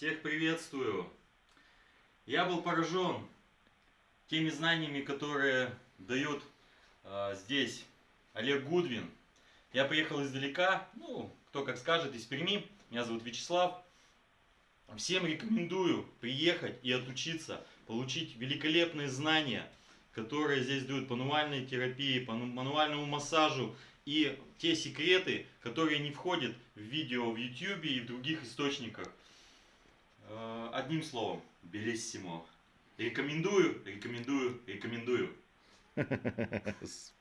Всех приветствую. Я был поражен теми знаниями, которые дает э, здесь Олег Гудвин. Я приехал издалека, ну, кто как скажет, из Перми. Меня зовут Вячеслав. Всем рекомендую приехать и отучиться, получить великолепные знания, которые здесь дают по мануальной терапии, по мануальному массажу и те секреты, которые не входят в видео в YouTube и в других источниках. Одним словом, белиссимо. Рекомендую, рекомендую, рекомендую.